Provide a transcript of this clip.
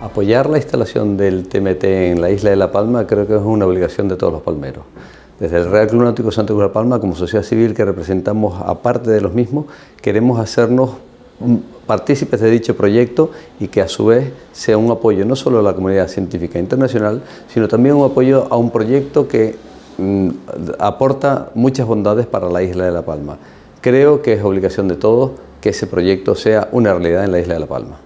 apoyar la instalación del TMT en la isla de La Palma creo que es una obligación de todos los palmeros. Desde el Real Club Náutico Santa Cruz de La Palma, como sociedad civil que representamos aparte de los mismos, queremos hacernos partícipes de dicho proyecto y que a su vez sea un apoyo no solo a la comunidad científica internacional, sino también un apoyo a un proyecto que mm, aporta muchas bondades para la isla de La Palma. Creo que es obligación de todos que ese proyecto sea una realidad en la isla de La Palma.